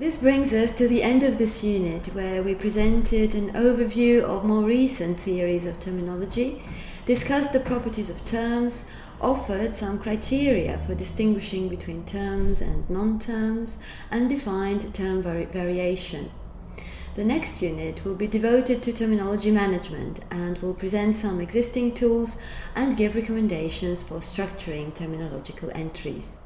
This brings us to the end of this unit where we presented an overview of more recent theories of terminology, discussed the properties of terms, offered some criteria for distinguishing between terms and non-terms, and defined term vari variation. The next unit will be devoted to terminology management and will present some existing tools and give recommendations for structuring terminological entries.